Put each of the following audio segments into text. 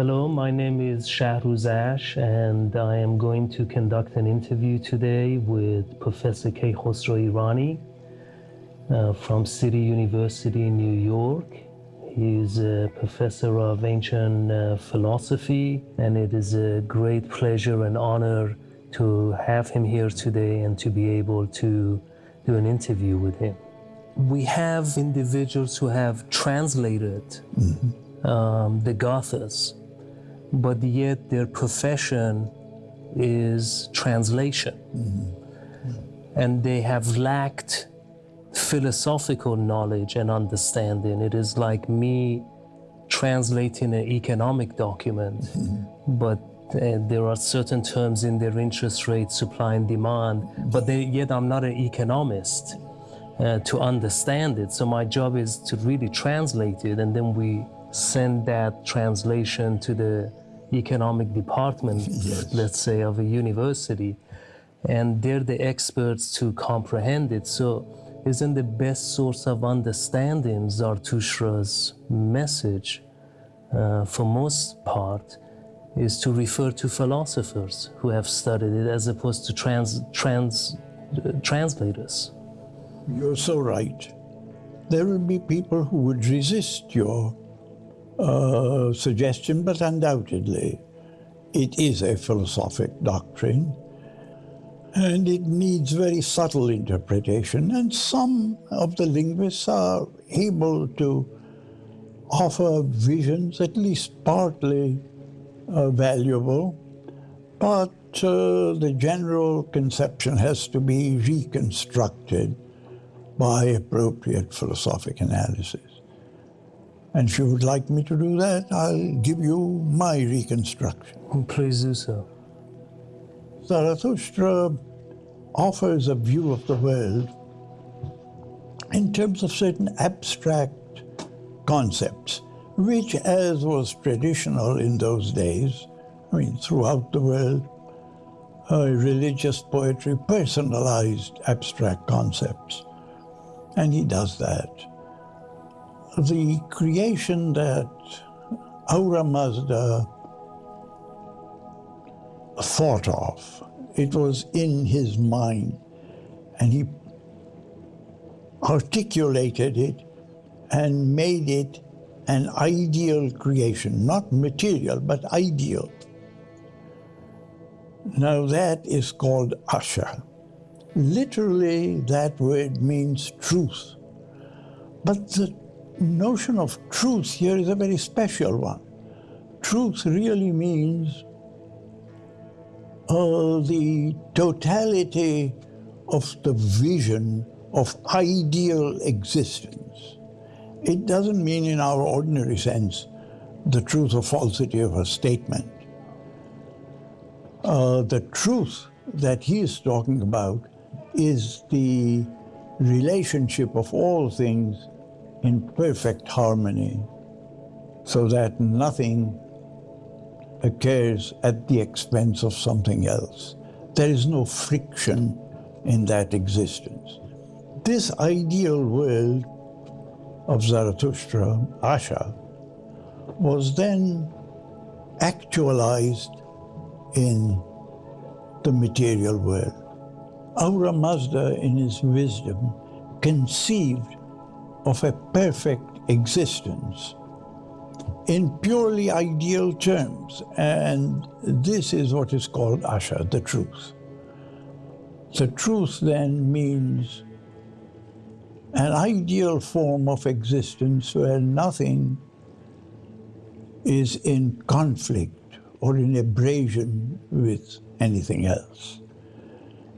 Hello, my name is Shahruz Ash, and I am going to conduct an interview today with Professor Keykhosro Irani uh, from City University in New York. He is a professor of ancient uh, philosophy, and it is a great pleasure and honor to have him here today and to be able to do an interview with him. We have individuals who have translated um, the Gathas but yet their profession is translation. And they have lacked philosophical knowledge and understanding. It is like me translating an economic document, but uh, there are certain terms in their interest rate, supply and demand, but they, yet I'm not an economist uh, to understand it. So my job is to really translate it, and then we send that translation to the economic department, Yes. let's say, of a university, and they're the experts to comprehend it. So, isn't the best source of understanding Zarathustra's message, uh, for most part, is to refer to philosophers who have studied it as opposed to trans, trans, uh, translators? You're so right. There will be people who would resist your suggestion, but undoubtedly it is a philosophic doctrine and it needs very subtle interpretation. And some of the linguists are able to offer visions, at least partly uh, valuable, but uh, the general conception has to be reconstructed by appropriate philosophic analysis. And if you would like me to do that, I'll give you my reconstruction. Please do so. Zarathustra offers a view of the world in terms of certain abstract concepts, which, as was traditional in those days, I mean, throughout the world, uh, religious poetry personalized abstract concepts. And he does that. The creation that Ahura Mazda thought of. It was in his mind, and he articulated it and made it an ideal creation, not material, but ideal. Now that is called Asha. Literally, that word means truth. But the notion of truth here is a very special one. Truth really means uh, the totality of the vision of ideal existence. It doesn't mean in our ordinary sense the truth or falsity of a statement. Uh, the truth that he is talking about is the relationship of all things in perfect harmony so that nothing occurs at the expense of something else. There is no friction in that existence. This ideal world of Zarathustra, Asha, was then actualized in the material world. Ahura Mazda, in his wisdom, conceived of a perfect existence in purely ideal terms. And this is what is called Asha, the truth. The truth then means an ideal form of existence where nothing is in conflict or in abrasion with anything else.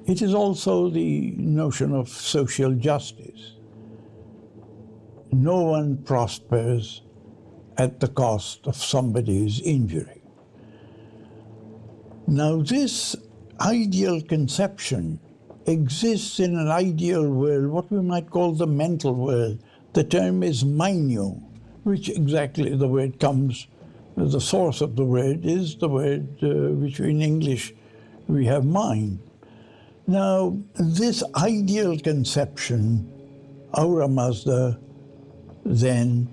It is also the notion of social justice. No one prospers at the cost of somebody's injury. Now, this ideal conception exists in an ideal world, what we might call the mental world. The term is mainyu, which exactly the word comes, the source of the word is the word uh, which in English we have mind. Now, this ideal conception, Ahura Mazda then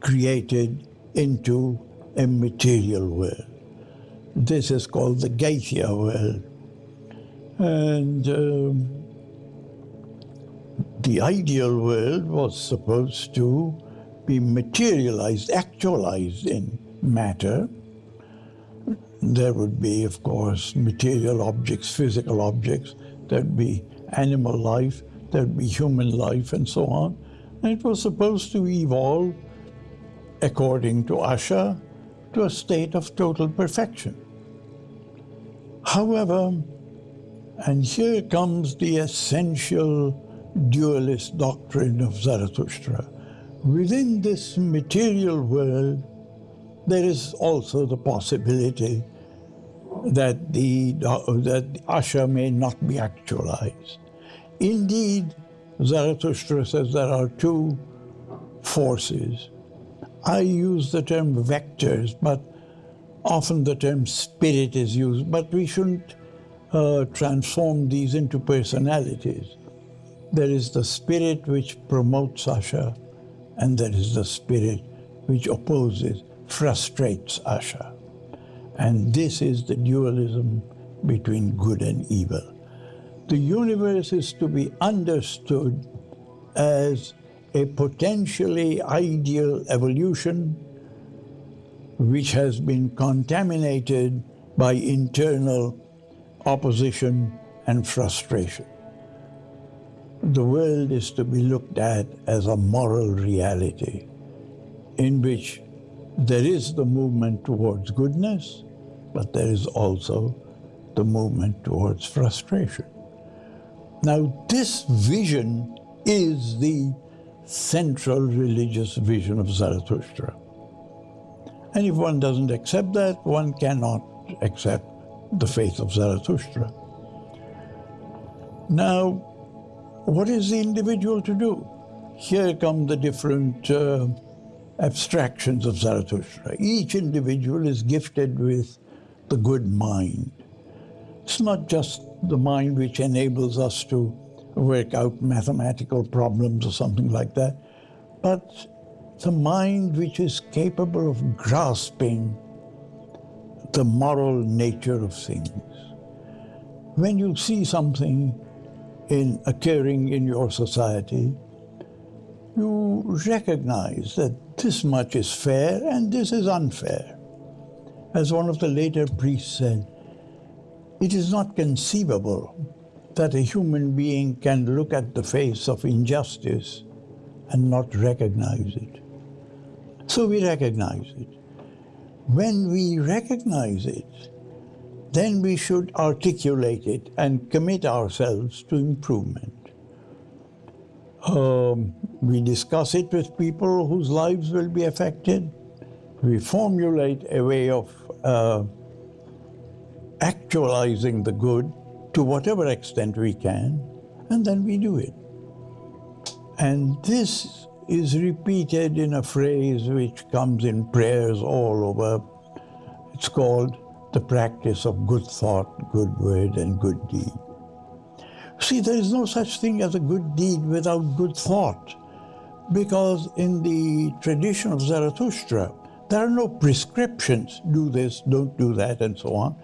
created into a material world. This is called the Gaithya world. And um, the ideal world was supposed to be materialized, actualized in matter. There would be, of course, material objects, physical objects. There'd be animal life, there'd be human life, and so on. It was supposed to evolve, according to Asha, to a state of total perfection. However, and here comes the essential dualist doctrine of Zarathustra. Within this material world, there is also the possibility that the that Asha may not be actualized. Indeed, Zarathustra says there are two forces. I use the term vectors, but often the term spirit is used, but we shouldn't uh, transform these into personalities. There is the spirit which promotes Asha, and there is the spirit which opposes, frustrates Asha. And this is the dualism between good and evil. The universe is to be understood as a potentially ideal evolution which has been contaminated by internal opposition and frustration. The world is to be looked at as a moral reality in which there is the movement towards goodness, but there is also the movement towards frustration. Now, this vision is the central religious vision of Zarathustra. And if one doesn't accept that, one cannot accept the faith of Zarathustra. Now, what is the individual to do? Here come the different uh, abstractions of Zarathustra. Each individual is gifted with the good mind. It's not just the mind which enables us to work out mathematical problems or something like that, but the mind which is capable of grasping the moral nature of things. When you see something in occurring in your society, you recognize that this much is fair and this is unfair. As one of the later priests said, it is not conceivable that a human being can look at the face of injustice and not recognize it. So we recognize it. When we recognize it, then we should articulate it and commit ourselves to improvement. Um, we discuss it with people whose lives will be affected. We formulate a way of uh, actualizing the good to whatever extent we can, and then we do it. And this is repeated in a phrase which comes in prayers all over. It's called the practice of good thought, good word, and good deed. See, there is no such thing as a good deed without good thought, because in the tradition of Zarathustra, there are no prescriptions, do this, don't do that, and so on.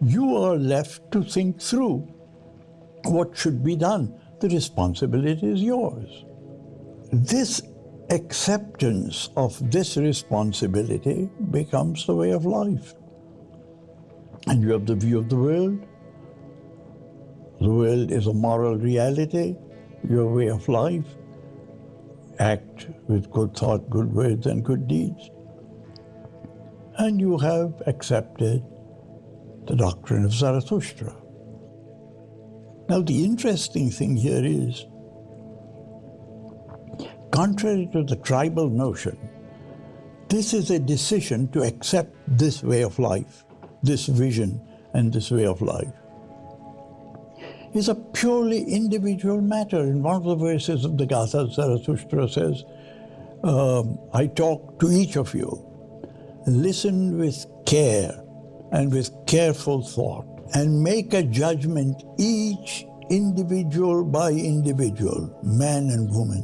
You are left to think through what should be done. The responsibility is yours. This acceptance of this responsibility becomes the way of life. And you have the view of the world. The world is a moral reality, your way of life. Act with good thought, good words, and good deeds. And you have accepted the doctrine of Zarathustra. Now, the interesting thing here is Contrary to the tribal notion, this is a decision to accept this way of life, this vision and this way of life. It's a purely individual matter. In one of the verses of the Gatha, Zarathustra says, um, I talk to each of you. Listen with care and with careful thought and make a judgment each individual by individual, man and woman.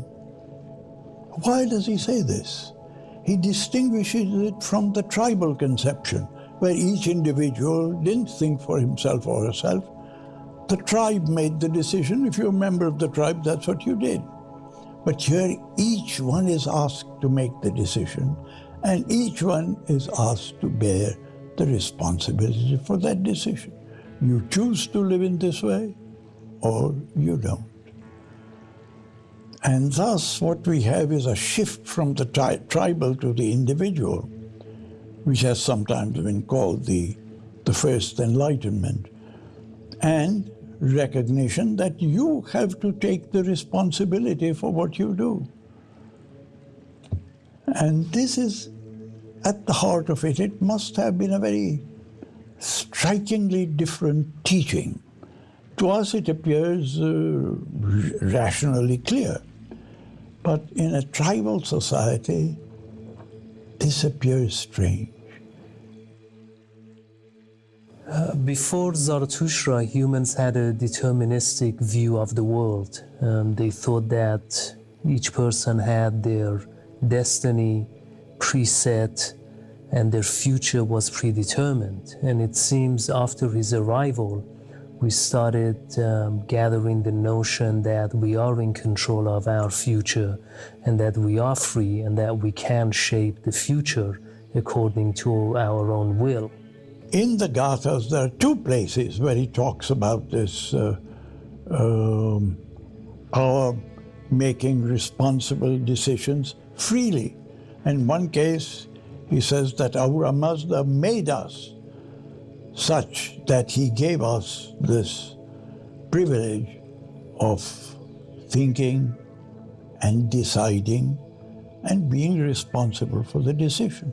Why does he say this? he distinguishes it from the tribal conception, where each individual didn't think for himself or herself. The tribe made the decision. If you're a member of the tribe, that's what you did. But here, each one is asked to make the decision, and each one is asked to bear the responsibility for that decision. You choose to live in this way, or you don't. And thus, what we have is a shift from the tri tribal to the individual, which has sometimes been called the, the first enlightenment, and recognition that you have to take the responsibility for what you do. And this is at the heart of it. It must have been a very strikingly different teaching. To us, it appears uh, rationally clear. But in a tribal society, this appears strange. Uh, before Zarathustra, humans had a deterministic view of the world. Um, they thought that each person had their destiny preset and their future was predetermined. And it seems after his arrival, we started um, gathering the notion that we are in control of our future and that we are free and that we can shape the future according to our own will. In the Gathas, there are two places where he talks about this uh, um, our making responsible decisions freely. In one case, he says that Ahura Mazda made us such that he gave us this privilege of thinking and deciding and being responsible for the decision.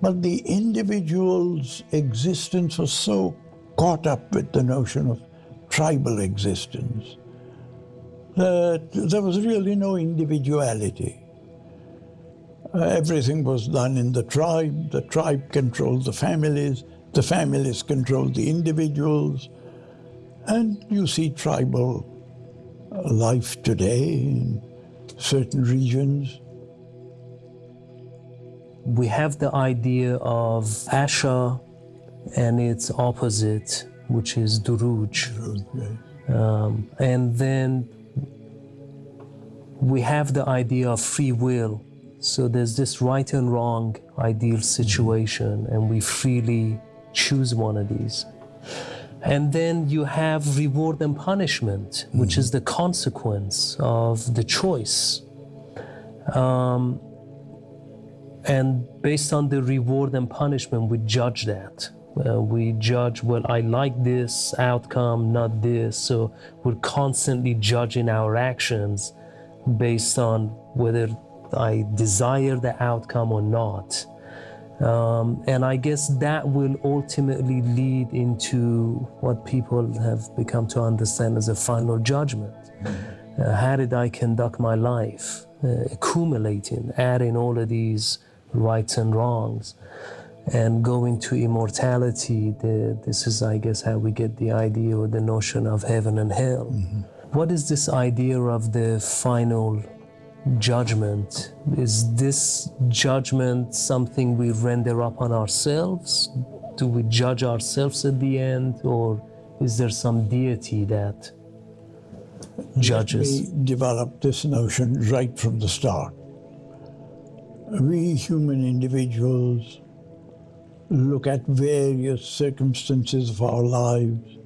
But the individual's existence was so caught up with the notion of tribal existence that there was really no individuality. Everything was done in the tribe, the tribe controlled the families, the families controlled the individuals, and you see tribal life today in certain regions. We have the idea of Asha and its opposite, which is Duruj. Um, and then we have the idea of free will. So there's this right and wrong ideal situation, and we freely choose one of these. And then you have reward and punishment, which is the consequence of the choice. Um, and based on the reward and punishment, we judge that. Uh, we judge, well, I like this outcome, not this. So we're constantly judging our actions based on whether I desire the outcome or not. Um, and I guess that will ultimately lead into what people have become to understand as a final judgment. Uh, how did I conduct my life? Uh, accumulating, adding all of these rights and wrongs, and going to immortality. The, this is, I guess, how we get the idea or the notion of heaven and hell. Mm -hmm. What is this idea of the final judgment. Is this judgment something we render upon ourselves? Do we judge ourselves at the end, or is there some deity that judges? Me develop this notion right from the start. We human individuals look at various circumstances of our lives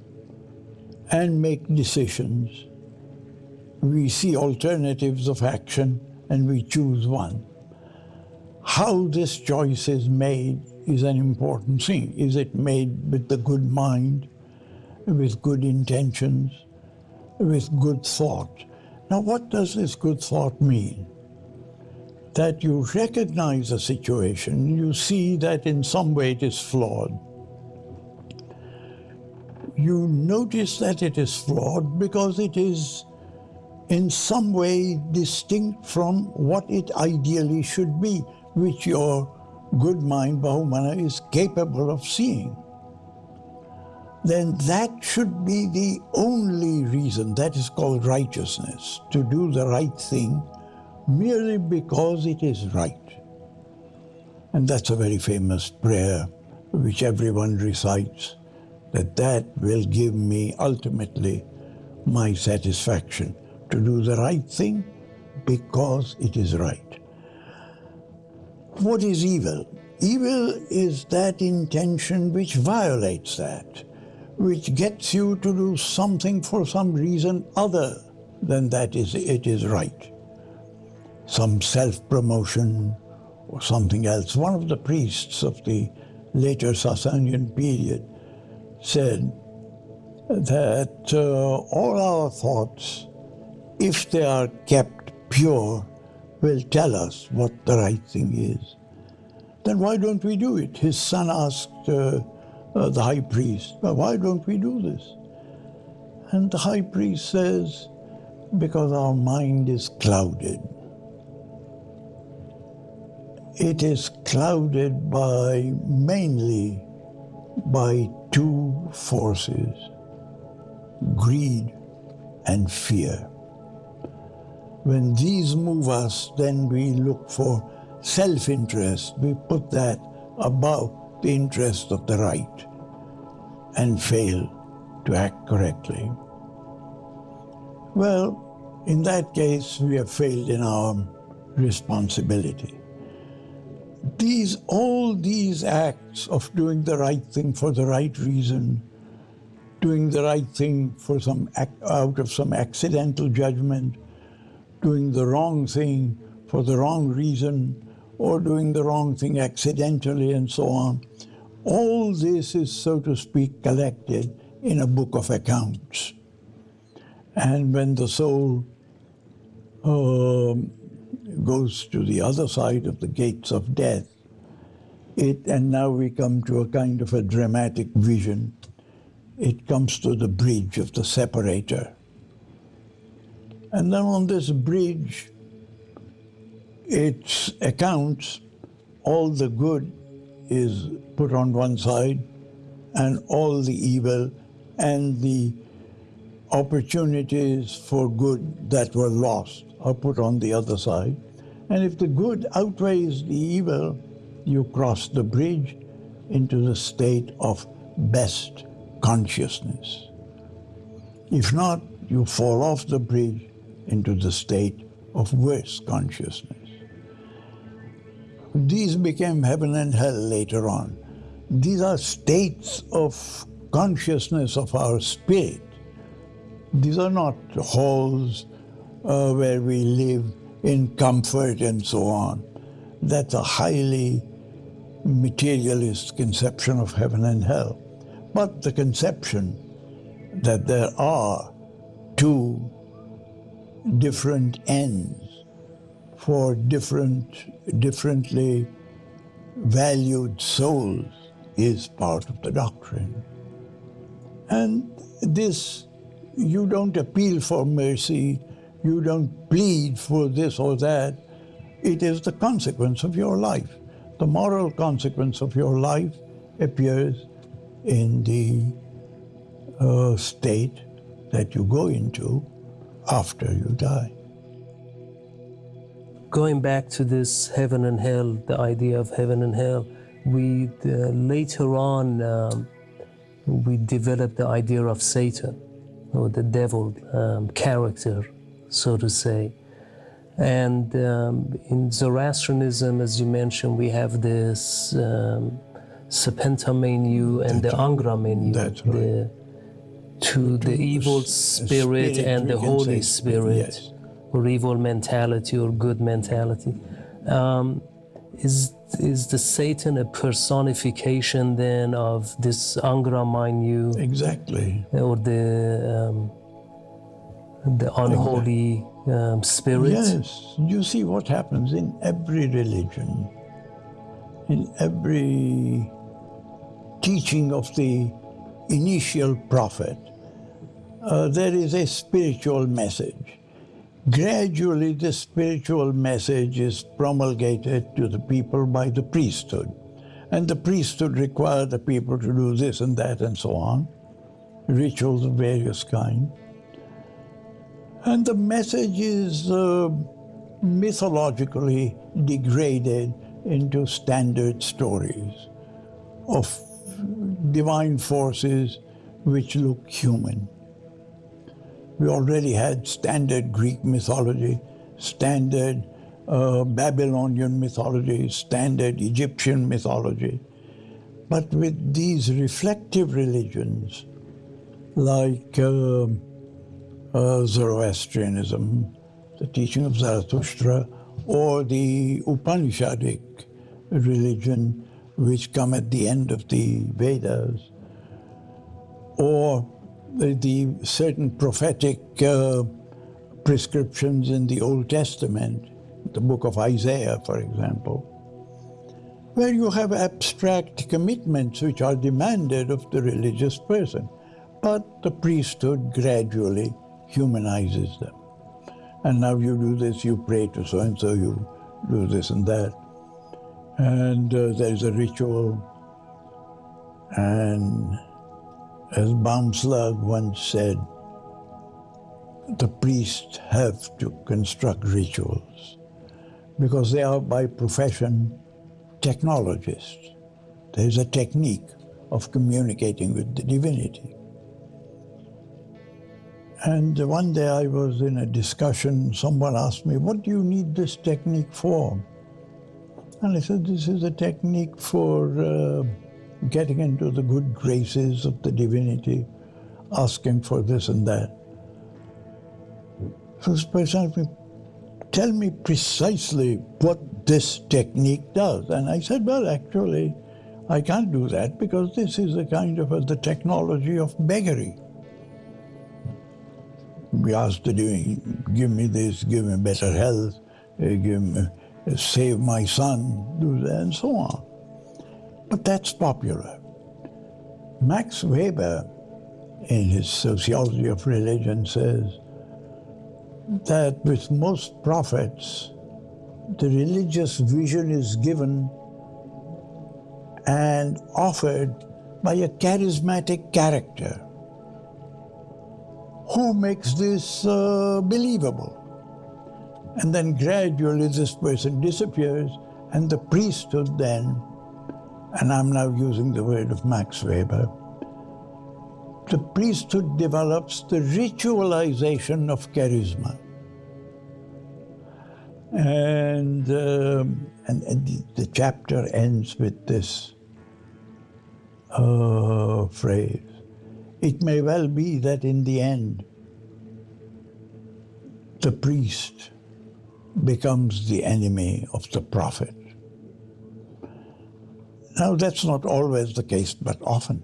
and make decisions we see alternatives of action and we choose one. How this choice is made is an important thing. Is it made with the good mind, with good intentions, with good thought? Now, what does this good thought mean? That you recognize a situation, you see that in some way it is flawed. You notice that it is flawed because it is in some way distinct from what it ideally should be, which your good mind, Bahumana, is capable of seeing. Then that should be the only reason, that is called righteousness, to do the right thing merely because it is right. And that's a very famous prayer which everyone recites, that that will give me ultimately my satisfaction to do the right thing because it is right. What is evil? Evil is that intention which violates that, which gets you to do something for some reason other than that is it is right. Some self-promotion or something else. One of the priests of the later Sasanian period said that uh, all our thoughts, if they are kept pure, will tell us what the right thing is. Then why don't we do it? His son asked uh, uh, the high priest, well, why don't we do this? And the high priest says, because our mind is clouded. It is clouded by mainly by two forces, greed and fear. When these move us, then we look for self-interest. We put that above the interest of the right and fail to act correctly. Well, in that case, we have failed in our responsibility. These, all these acts of doing the right thing for the right reason, doing the right thing for some out of some accidental judgment, doing the wrong thing for the wrong reason, or doing the wrong thing accidentally and so on. All this is, so to speak, collected in a book of accounts. And when the soul uh, goes to the other side of the gates of death, it, and now we come to a kind of a dramatic vision. It comes to the bridge of the separator. And then on this bridge, its accounts, all the good is put on one side, and all the evil and the opportunities for good that were lost are put on the other side. And if the good outweighs the evil, you cross the bridge into the state of best consciousness. If not, you fall off the bridge into the state of worse consciousness. These became heaven and hell later on. These are states of consciousness of our spirit. These are not halls uh, where we live in comfort and so on. That's a highly materialist conception of heaven and hell. But the conception that there are two different ends for different, differently valued souls is part of the doctrine. And this, you don't appeal for mercy, you don't plead for this or that. It is the consequence of your life. The moral consequence of your life appears in the uh, state that you go into after you die. Going back to this heaven and hell, the idea of heaven and hell, we uh, later on um, we developed the idea of Satan or the devil um, character, so to say. And um, in Zoroastrianism, as you mentioned, we have this um, Spenta Mainyu and That's the Angra Mainyu. That's right. The, to the evil spirit, and the Holy Spirit, or evil mentality or good mentality. Um, is is the Satan a personification then of this Angra Mainyu? Exactly. Or the um, the unholy um, spirit? Yes. You see what happens in every religion, in every teaching of the initial prophet, uh, there is a spiritual message. Gradually, the spiritual message is promulgated to the people by the priesthood. And the priesthood require the people to do this and that and so on, rituals of various kinds. And the message is uh, mythologically degraded into standard stories of divine forces which look human. We already had standard Greek mythology, standard uh, Babylonian mythology, standard Egyptian mythology. But with these reflective religions, like uh, uh, Zoroastrianism, the teaching of Zarathustra, or the Upanishadic religion, which come at the end of the Vedas, or the, certain prophetic uh, prescriptions in the Old Testament, the book of Isaiah, for example, where you have abstract commitments which are demanded of the religious person. But the priesthood gradually humanizes them. And now you do this, you pray to so and so, you do this and that. And uh, there's a ritual. And as Baumslag once said, the priests have to construct rituals because they are by profession technologists. There's a technique of communicating with the divinity. And one day I was in a discussion, someone asked me, what do you need this technique for? And I said, this is a technique for uh, getting into the good graces of the divinity, asking for this and that. So this person asked me, tell me precisely what this technique does. And I said, well, actually, I can't do that because this is a kind of a, the technology of beggary. We asked to do, give me this, give me better health, uh, give me, save my son, do that, and so on. But that's popular. Max Weber, in his Sociology of Religion, says that with most prophets, the religious vision is given and offered by a charismatic character who makes this uh, believable. And then gradually this person disappears and the priesthood then, and I'm now using the word of Max Weber, the priesthood develops the ritualization of charisma. And, um, and, and the, chapter ends with this uh, phrase. It may well be that in the end, the priest becomes the enemy of the prophet. Now, that's not always the case, but often.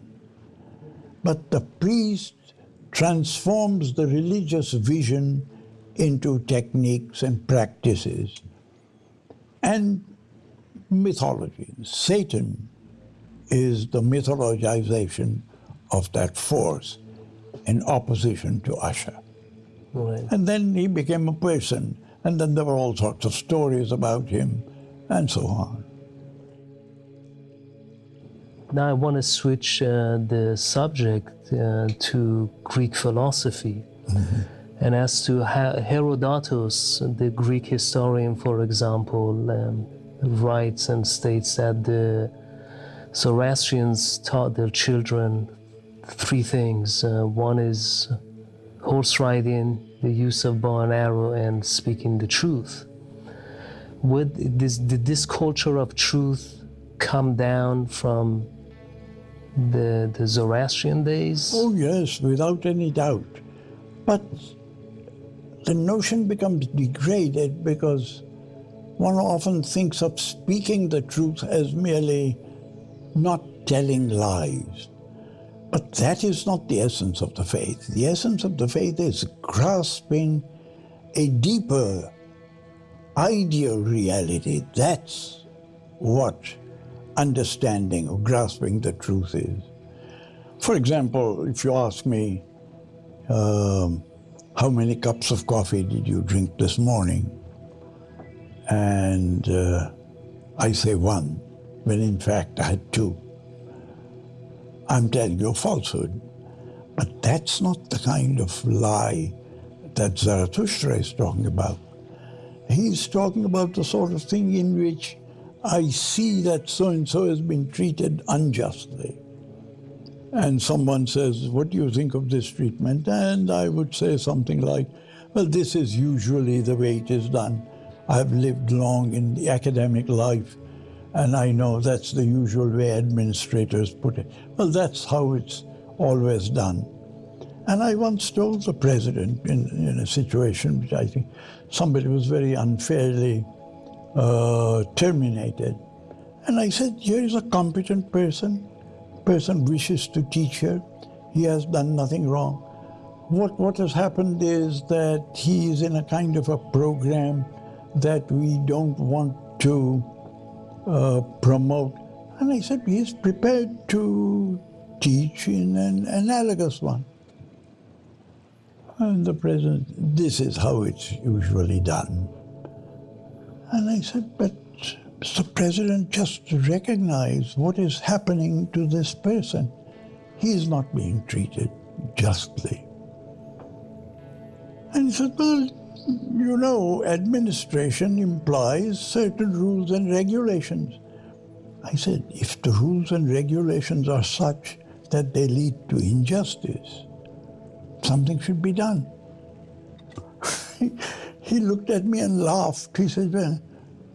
But the priest transforms the religious vision into techniques and practices and mythology. Satan is the mythologization of that force in opposition to Asha. Right. And then he became a person, and then there were all sorts of stories about him, and so on. Now I want to switch uh, the subject uh, to Greek philosophy. Mm -hmm. And as to Herodotus, the Greek historian, for example, um, writes and states that the Zoroastrians taught their children three things. Uh, one is horse riding, the use of bow and arrow, and speaking the truth. Would this, did this culture of truth come down from the, the Zoroastrian days? Oh, yes, without any doubt. But the notion becomes degraded because one often thinks of speaking the truth as merely not telling lies. But that is not the essence of the faith. The essence of the faith is grasping a deeper ideal reality. That's what understanding or grasping the truth is. For example, if you ask me, um, how many cups of coffee did you drink this morning? And uh, I say one, when in fact I had two. I'm telling you a falsehood. But that's not the kind of lie that Zarathustra is talking about. He's talking about the sort of thing in which I see that so and so has been treated unjustly. And someone says, What do you think of this treatment? And I would say something like, Well, this is usually the way it is done. I've lived long in the academic life, and I know that's the usual way administrators put it. Well, that's how it's always done. And I once told the president in, in a situation which I think somebody was very unfairly uh, terminated. And I said, here is a competent person, person wishes to teach here. He has done nothing wrong. What, what has happened is that he is in a kind of a program that we don't want to uh, promote. And I said, he is prepared to teach in an analogous one. And the president, this is how it's usually done. And I said, but Mr. President, just recognize what is happening to this person. He is not being treated justly. And he said, well, you know, administration implies certain rules and regulations. I said, if the rules and regulations are such that they lead to injustice, something should be done. he looked at me and laughed. He said, well,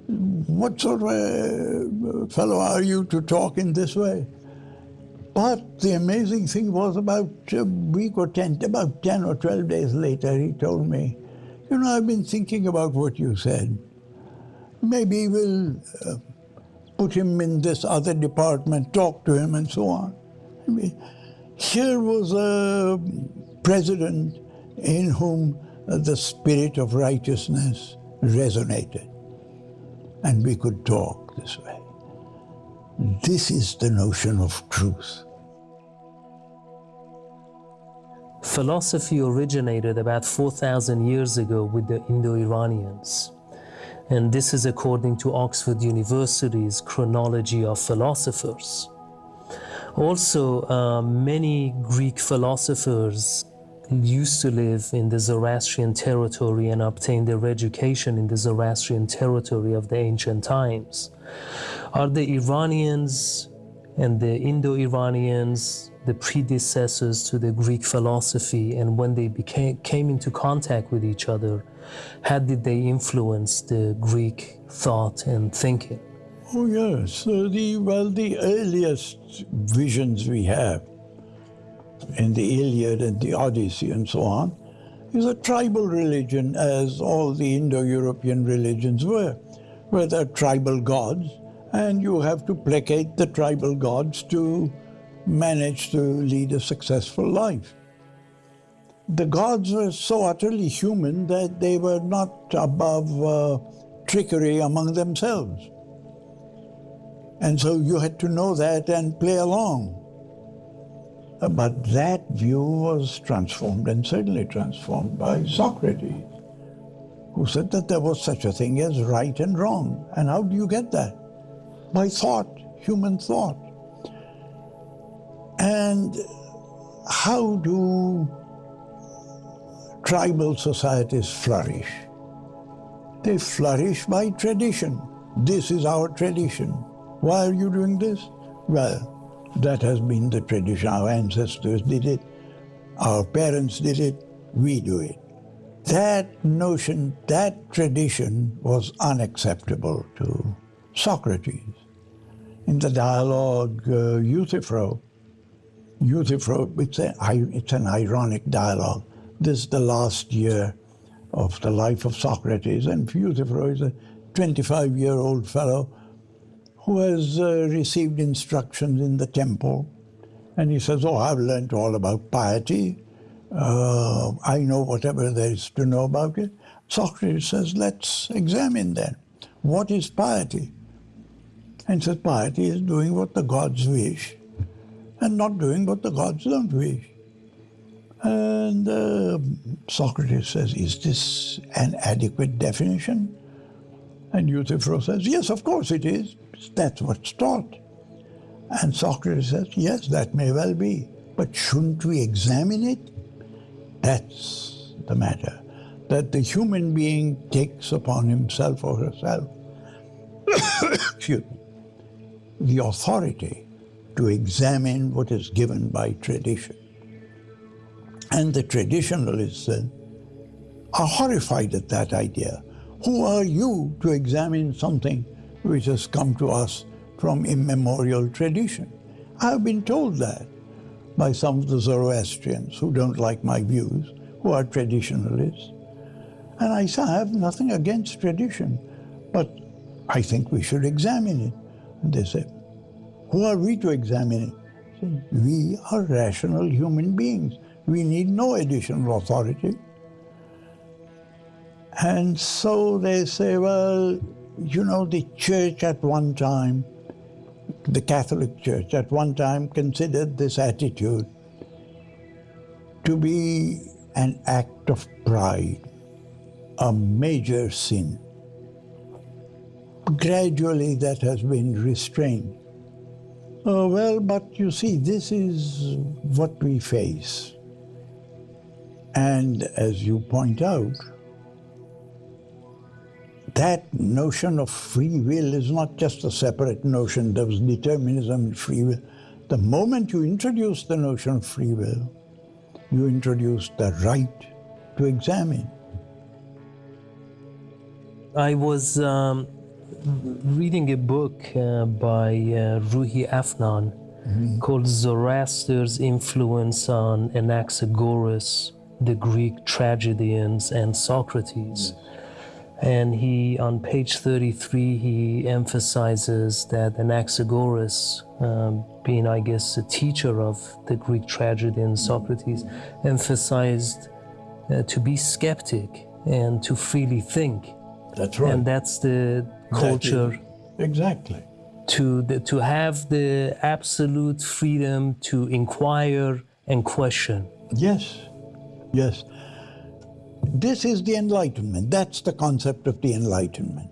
what sort of a fellow are you to talk in this way? But the amazing thing was about a week or 10, about 10 or 12 days later, he told me, you know, I've been thinking about what you said. Maybe we'll uh, put him in this other department, talk to him, and so on. I mean, here was a president in whom the spirit of righteousness resonated. And we could talk this way. This is the notion of truth. Philosophy originated about 4,000 years ago with the Indo-Iranians. And this is according to Oxford University's chronology of philosophers. Also, uh, many Greek philosophers used to live in the Zoroastrian territory and obtained their education in the Zoroastrian territory of the ancient times. Are the Iranians and the Indo-Iranians the predecessors to the Greek philosophy and when they became, came into contact with each other, how did they influence the Greek thought and thinking? Oh yes, the, well, the earliest visions we have in the Iliad and the Odyssey and so on, is a tribal religion as all the Indo-European religions were, where there are tribal gods, and you have to placate the tribal gods to manage to lead a successful life. The gods were so utterly human that they were not above uh, trickery among themselves. And so you had to know that and play along. But that view was transformed and certainly transformed by Socrates, who said that there was such a thing as right and wrong. And how do you get that? By thought, human thought. And how do tribal societies flourish? They flourish by tradition. This is our tradition. Why are you doing this? Well, that has been the tradition. Our ancestors did it, our parents did it, we do it. That notion, that tradition was unacceptable to Socrates. In the dialogue uh, Euthyphro, Euthyphro, it's, a, it's an ironic dialogue. This is the last year of the life of Socrates, and Euthyphro is a 25-year-old fellow who has uh, received instructions in the temple. And he says, oh, I've learned all about piety. Uh, I know whatever there is to know about it. Socrates says, let's examine then. What is piety? And says, piety is doing what the gods wish and not doing what the gods don't wish. And uh, Socrates says, is this an adequate definition? And Euthyphro says, yes, of course it is. That's what's taught. And Socrates says, yes, that may well be. But shouldn't we examine it? That's the matter. That the human being takes upon himself or herself excuse me, the authority to examine what is given by tradition. And the traditionalists then are horrified at that idea. Who are you to examine something which has come to us from immemorial tradition? I've been told that by some of the Zoroastrians who don't like my views, who are traditionalists. And I say, I have nothing against tradition, but I think we should examine it. And they said, who are we to examine it? We are rational human beings. We need no additional authority. And so they say, well, you know, the church at one time, the Catholic Church at one time considered this attitude to be an act of pride, a major sin. Gradually that has been restrained. Oh, well, but you see, this is what we face. And as you point out, that notion of free will is not just a separate notion. There was determinism and free will. The moment you introduce the notion of free will, you introduce the right to examine. I was um, reading a book uh, by uh, Ruhi Afnan mm-hmm. called Zoroaster's Influence on Anaxagoras, the Greek tragedians, and Socrates. And he, on page 33, he emphasizes that Anaxagoras, um, being, I guess, a teacher of the Greek tragedian Socrates, emphasized uh, to be skeptic and to freely think. That's right. And that's the culture. exactly. To, the, to have the absolute freedom to inquire and question. Yes, yes. This is the Enlightenment. That's the concept of the Enlightenment.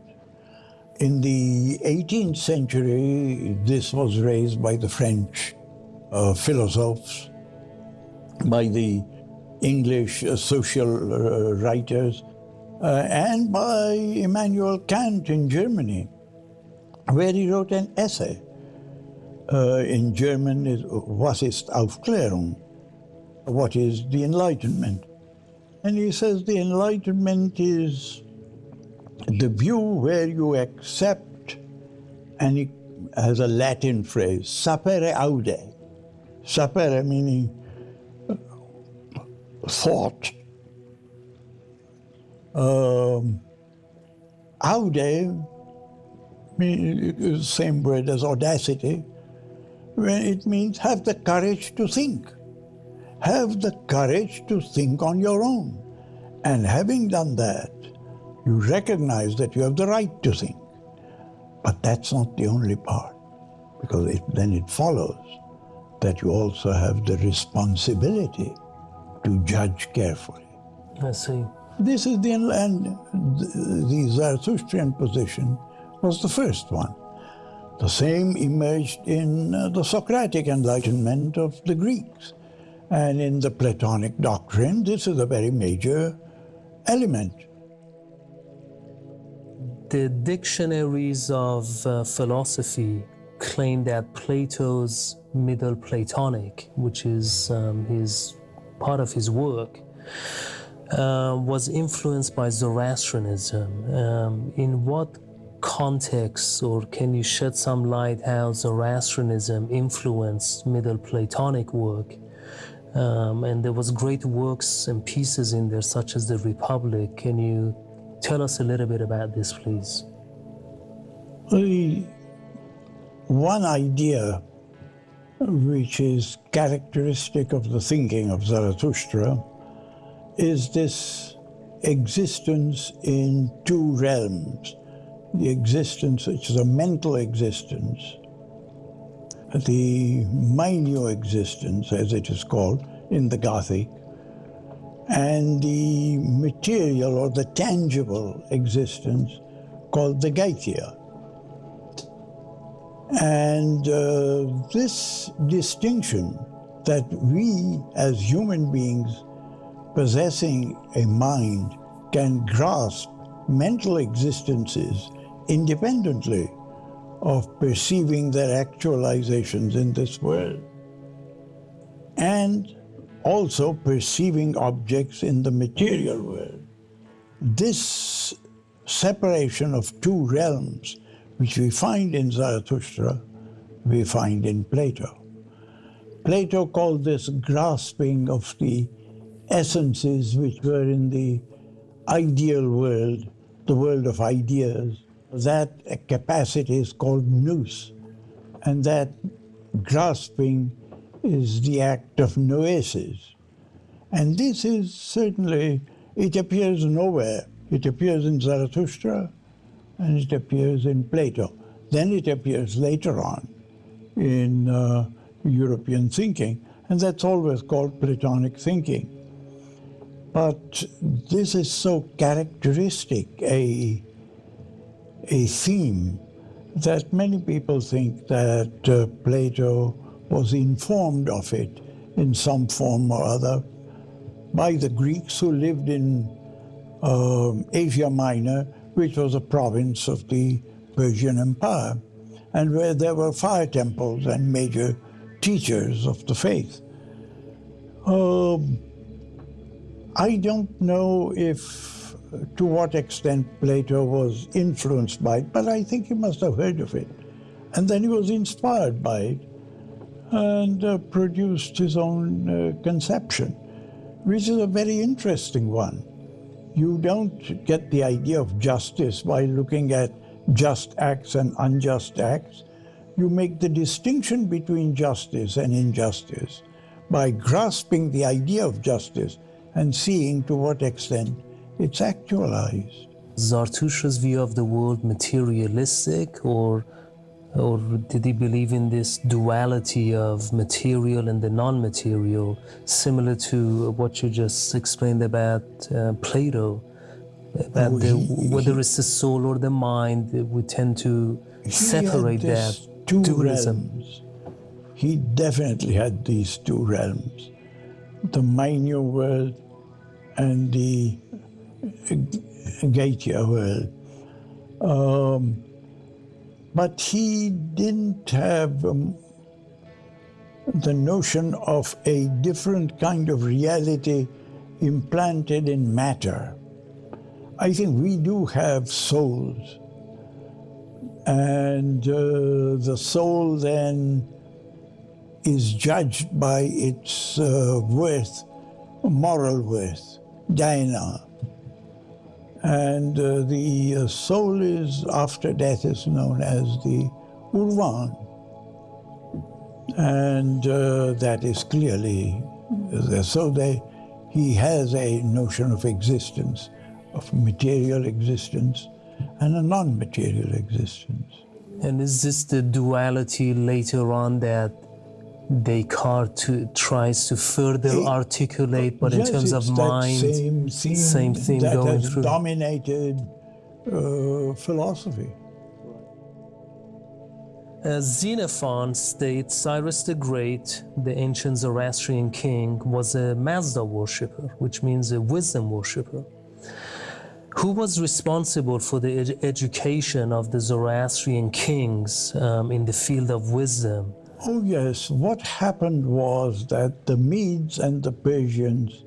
In the 18th century, this was raised by the French uh, philosophers, by the English uh, social uh, writers, uh, and by Immanuel Kant in Germany, where he wrote an essay. Uh, in German, Was ist Aufklärung? What is the Enlightenment? And he says the Enlightenment is the view where you accept, and he has a Latin phrase, sapere aude. Sapere meaning thought. Um, aude same word as audacity, it means have the courage to think. Have the courage to think on your own. And having done that, you recognize that you have the right to think. But that's not the only part, because it, then it follows that you also have the responsibility to judge carefully. I see. This is the, and the Zarathustrian position was the first one. The same emerged in uh, the Socratic Enlightenment of the Greeks. And in the Platonic doctrine, this is a very major element. The dictionaries of uh, philosophy claim that Plato's Middle Platonic, which is um, his part of his work, uh, was influenced by Zoroastrianism. Um, in what context, or can you shed some light how Zoroastrianism influenced Middle Platonic work? Um, and there was great works and pieces in there, such as the Republic. Can you tell us a little bit about this, please? one idea which is characteristic of the thinking of Zarathustra is this existence in two realms. The existence, which is a mental existence, the minor existence, as it is called in the Gathic, and the material or the tangible existence called the Gaithia. And uh, this distinction that we as human beings possessing a mind can grasp mental existences independently of perceiving their actualizations in this world and also perceiving objects in the material world. This separation of two realms, which we find in Zarathustra, we find in Plato. Plato called this grasping of the essences which were in the ideal world, the world of ideas. That capacity is called nous, and that grasping is the act of noesis. And this is certainly, it appears nowhere. It appears in Zarathustra and it appears in Plato. Then it appears later on in uh, European thinking, and that's always called Platonic thinking. But this is so characteristic a, a theme that many people think that uh, Plato was informed of it in some form or other by the Greeks who lived in uh, Asia Minor, which was a province of the Persian Empire, and where there were fire temples and major teachers of the faith. Uh, I don't know if, to what extent Plato was influenced by it, but I think he must have heard of it. And then he was inspired by it and uh, produced his own uh, conception, which is a very interesting one. You don't get the idea of justice by looking at just acts and unjust acts. You make the distinction between justice and injustice by grasping the idea of justice and seeing to what extent it's actualized. Zarathustra's view of the world materialistic or or did he believe in this duality of material and the non-material, similar to what you just explained about uh, Plato, about oh, the, whether he, it's the soul or the mind, we tend to separate that two dualism. Realms. He definitely had these two realms, the Mainyu world and the Gatia world. Um, but he didn't have um, the notion of a different kind of reality implanted in matter. I think we do have souls. And uh, the soul then is judged by its uh, worth, moral worth, daena. And uh, the uh, soul is, after death, is known as the Urvan. And uh, that is clearly, uh, so they, he has a notion of existence, of material existence, and a non-material existence. And is this the duality later on that Descartes to, tries to further it, articulate, but yes, in terms of mind, same theme, same theme that going has through. dominated uh, philosophy. As Xenophon states, Cyrus the Great, the ancient Zoroastrian king, was a Mazda worshipper, which means a wisdom worshipper. Who was responsible for the ed education of the Zoroastrian kings um, in the field of wisdom? Oh, yes. What happened was that the Medes and the Persians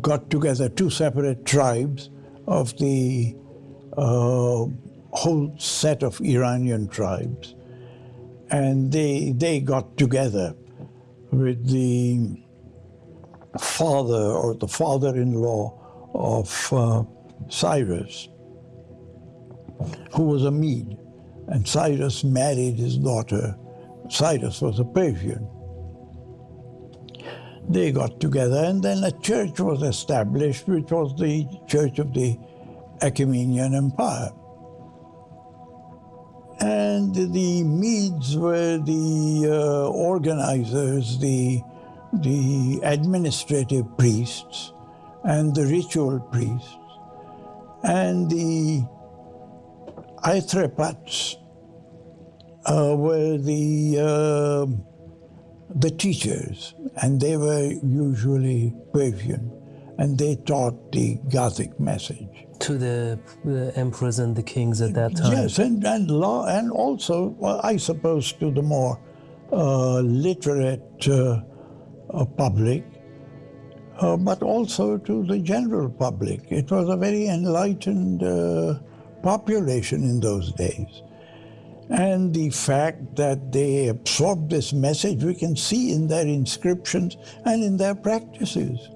got together, two separate tribes of the uh, whole set of Iranian tribes. And they, they got together with the father or the father-in-law of uh, Cyrus, who was a Mede. And Cyrus married his daughter Cyrus was a Persian. They got together and then a church was established, which was the Church of the Achaemenian Empire. And the Medes were the uh, organizers, the, the administrative priests, and the ritual priests. And the Athropats uh, were the, uh, the teachers, and they were usually Persian. and they taught the Gathic message. To the, the emperors and the kings at that time. Yes, and, and, law, and also, well, I suppose, to the more uh, literate uh, uh, public, uh, but also to the general public. It was a very enlightened uh, population in those days. And the fact that they absorbed this message, we can see in their inscriptions and in their practices.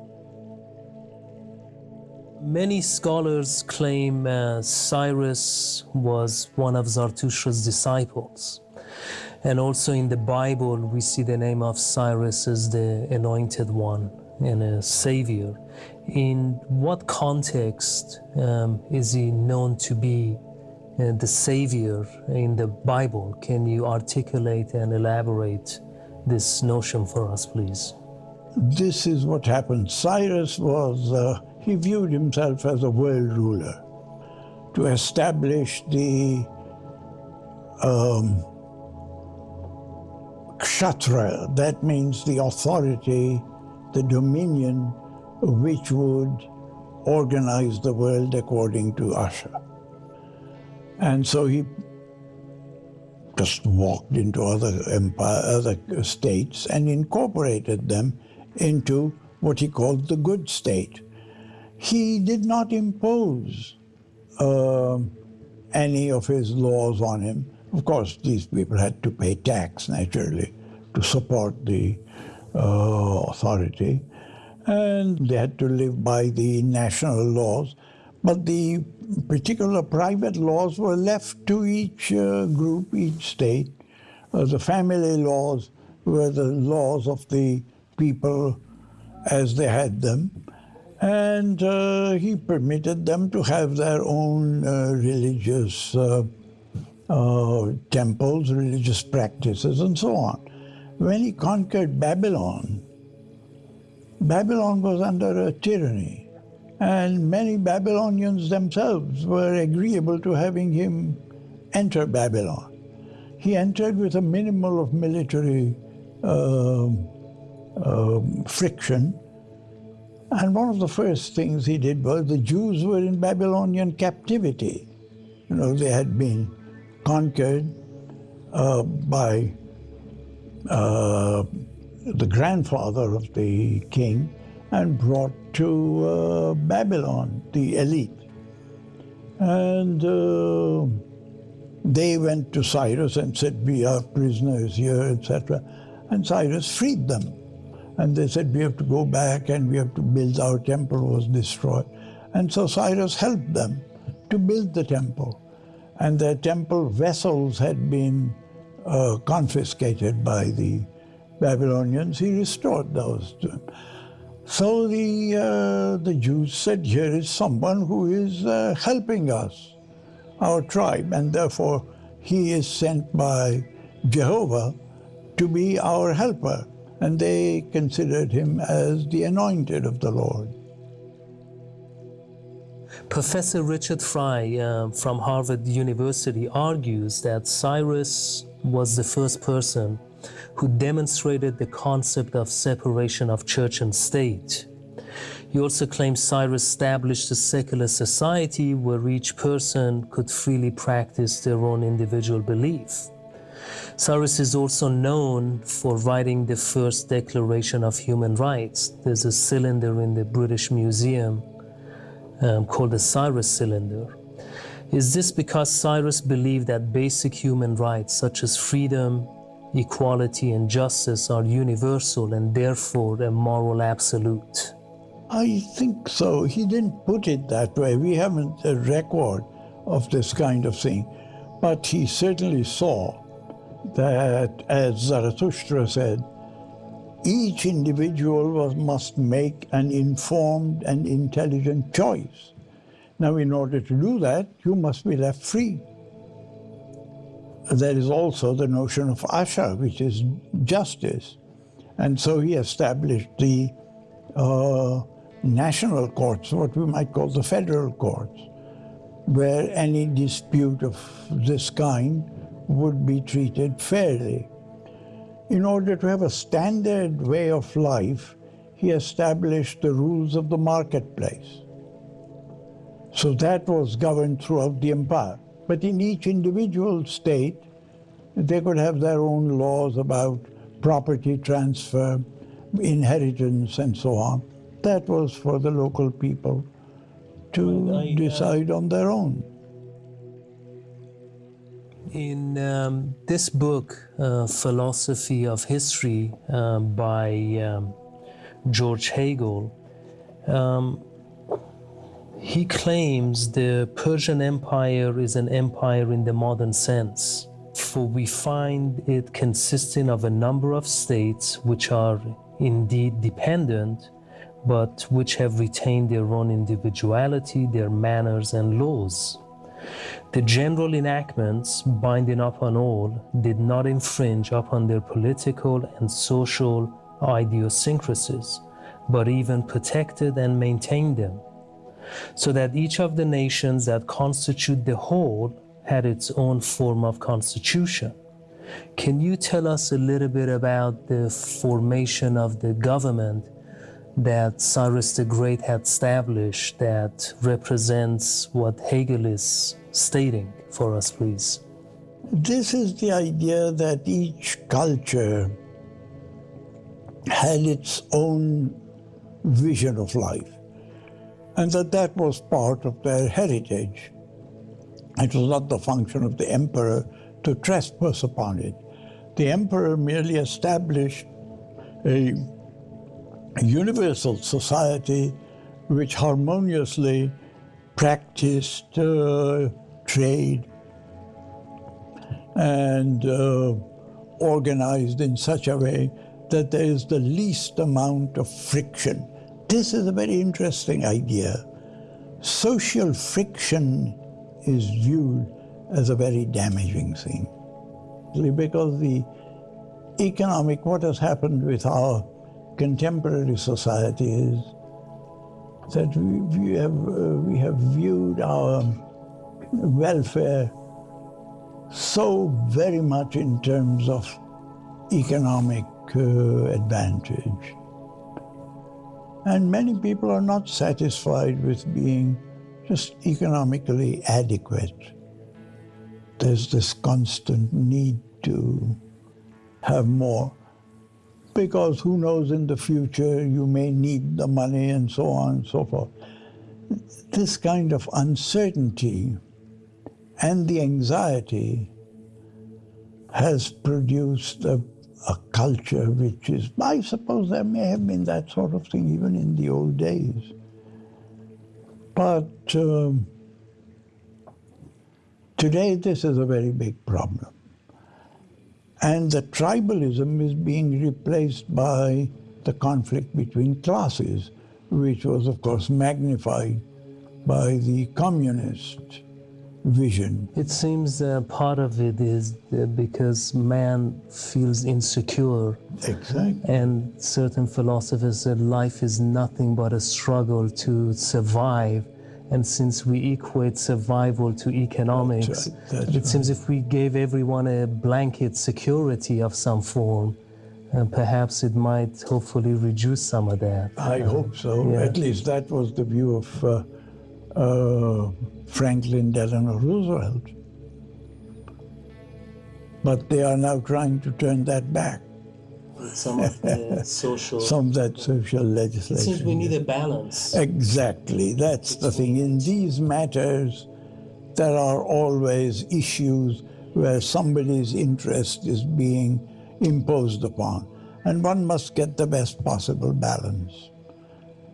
Many scholars claim uh, Cyrus was one of Zarathustra's disciples. And also in the Bible, we see the name of Cyrus as the anointed one and a savior. In what context um, is he known to be the Savior in the Bible. Can you articulate and elaborate this notion for us, please? This is what happened. Cyrus was, uh, he viewed himself as a world ruler to establish the um, kshatra, that means the authority, the dominion which would organize the world according to Asha. And so he just walked into other empire, other states and incorporated them into what he called the good state. He did not impose uh, any of his laws on him. Of course, these people had to pay tax, naturally, to support the uh, authority. And they had to live by the national laws. But the particular private laws were left to each uh, group, each state. Uh, the family laws were the laws of the people as they had them. And uh, he permitted them to have their own uh, religious uh, uh, temples, religious practices, and so on. When he conquered Babylon, Babylon was under a tyranny. And many Babylonians themselves were agreeable to having him enter Babylon. He entered with a minimal of military uh, uh, friction. And one of the first things he did was the Jews were in Babylonian captivity. You know, they had been conquered uh, by uh, the grandfather of the king and brought to uh, Babylon, the elite. And uh, they went to Cyrus and said, we are prisoners here, etc. And Cyrus freed them. And they said, we have to go back and we have to build our temple was destroyed. And so Cyrus helped them to build the temple. And their temple vessels had been uh, confiscated by the Babylonians. He restored those to them. So the, uh, the Jews said, here is someone who is uh, helping us, our tribe, and therefore he is sent by Jehovah to be our helper. And they considered him as the anointed of the Lord. Professor Richard Frye uh, from Harvard University argues that Cyrus was the first person who demonstrated the concept of separation of church and state. He also claims Cyrus established a secular society where each person could freely practice their own individual belief. Cyrus is also known for writing the first Declaration of Human Rights. There's a cylinder in the British Museum um, called the Cyrus cylinder. Is this because Cyrus believed that basic human rights such as freedom, equality and justice are universal and therefore a moral absolute? I think so. He didn't put it that way. We haven't a record of this kind of thing. But he certainly saw that, as Zarathustra said, each individual was, must make an informed and intelligent choice. Now, in order to do that, you must be left free there is also the notion of asha, which is justice. And so he established the uh, national courts, what we might call the federal courts, where any dispute of this kind would be treated fairly. In order to have a standard way of life, he established the rules of the marketplace. So that was governed throughout the empire. But in each individual state, they could have their own laws about property transfer, inheritance, and so on. That was for the local people to I, uh, decide on their own. In um, this book, uh, Philosophy of History, uh, by um, George Hegel, um, he claims the Persian Empire is an empire in the modern sense, for we find it consisting of a number of states which are indeed dependent, but which have retained their own individuality, their manners and laws. The general enactments binding upon all did not infringe upon their political and social idiosyncrasies, but even protected and maintained them so that each of the nations that constitute the whole had its own form of constitution. Can you tell us a little bit about the formation of the government that Cyrus the Great had established that represents what Hegel is stating for us, please? This is the idea that each culture had its own vision of life and that that was part of their heritage. It was not the function of the emperor to trespass upon it. The emperor merely established a, universal society which harmoniously practiced uh, trade and uh, organized in such a way that there is the least amount of friction this is a very interesting idea. Social friction is viewed as a very damaging thing. Because the economic, what has happened with our contemporary society is that we, we have, uh, we have viewed our welfare so very much in terms of economic uh, advantage. And many people are not satisfied with being just economically adequate. There's this constant need to have more because who knows in the future you may need the money and so on and so forth. This kind of uncertainty and the anxiety has produced a a culture which is, I suppose there may have been that sort of thing even in the old days. But um, today this is a very big problem. And the tribalism is being replaced by the conflict between classes, which was, of course, magnified by the communist vision. It seems uh, part of it is because man feels insecure. Exactly. And certain philosophers said life is nothing but a struggle to survive. And since we equate survival to economics, That's right. That's it right. seems if we gave everyone a blanket security of some form, uh, perhaps it might hopefully reduce some of that. I uh, hope so. Yeah. At least that was the view of uh, uh, Franklin Delano Roosevelt. But they are now trying to turn that back. Some of the social... Some of that social legislation. It seems we need a balance. Exactly. That's the thing. In these matters, there are always issues where somebody's interest is being imposed upon. And one must get the best possible balance.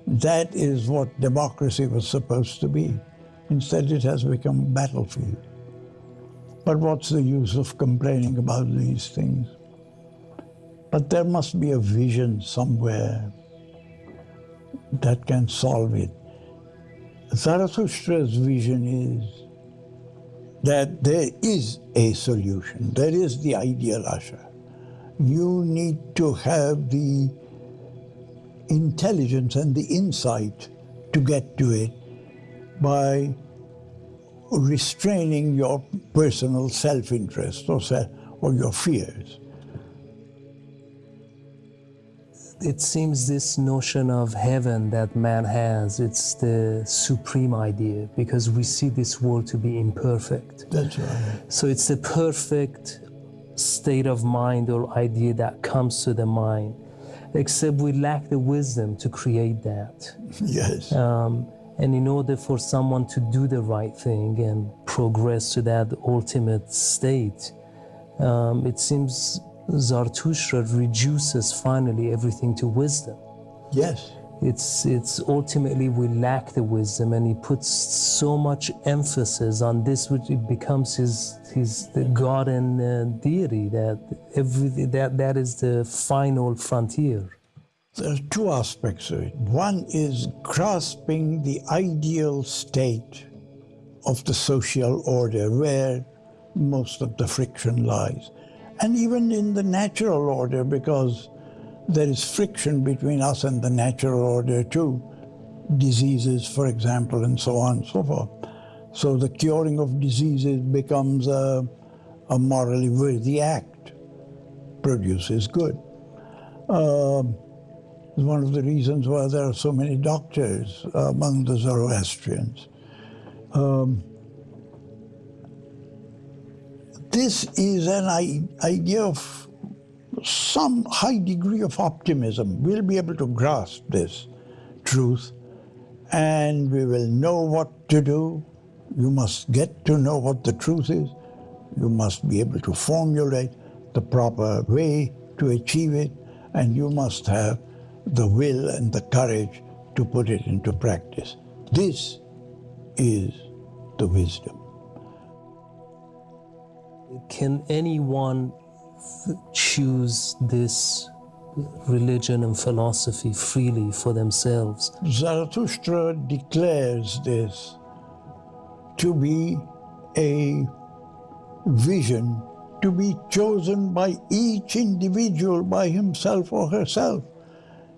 That is what democracy was supposed to be. Instead, it has become a battlefield. But what's the use of complaining about these things? But there must be a vision somewhere that can solve it. Zarathustra's vision is that there is a solution. There is the ideal Asha. You need to have the intelligence and the insight to get to it by restraining your personal self-interest or, or your fears. it seems this notion of heaven that man has, it's the supreme idea because we see this world to be imperfect. That's right. So it's the perfect state of mind or idea that comes to the mind, except we lack the wisdom to create that. Yes. Um, and in order for someone to do the right thing and progress to that ultimate state, um, it seems Zarathustra reduces finally everything to wisdom. yes. It's, it's ultimately we lack the wisdom, and he puts so much emphasis on this, which it becomes his, his the God and uh, deity that every that that is the final frontier. There are two aspects of it. One is grasping the ideal state of the social order where most of the friction lies. And even in the natural order, because there is friction between us and the natural order too. Diseases, for example, and so on and so forth. So the curing of diseases becomes a, a morally worthy act, produces good. Um, is one of the reasons why there are so many doctors among the Zoroastrians. Um, this is an idea of some high degree of optimism. We'll be able to grasp this truth and we will know what to do. You must get to know what the truth is. You must be able to formulate the proper way to achieve it, and you must have the will and the courage to put it into practice. This is the wisdom. Can anyone choose this religion and philosophy freely for themselves? Zarathustra declares this to be a vision to be chosen by each individual by himself or herself.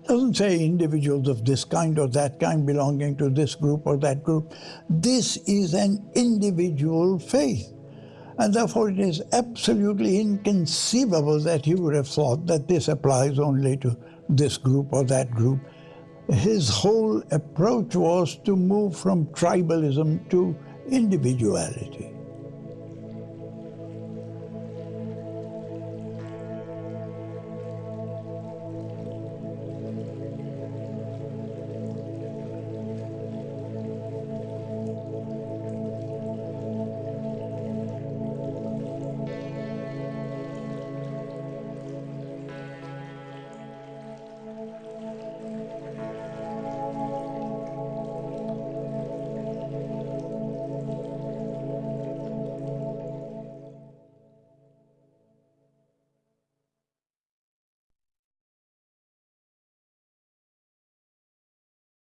Doesn't say individuals of this kind or that kind belonging to this group or that group. This is an individual faith. And therefore, it is absolutely inconceivable that he would have thought that this applies only to this group or that group. His whole approach was to move from tribalism to individuality.